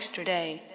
extra day.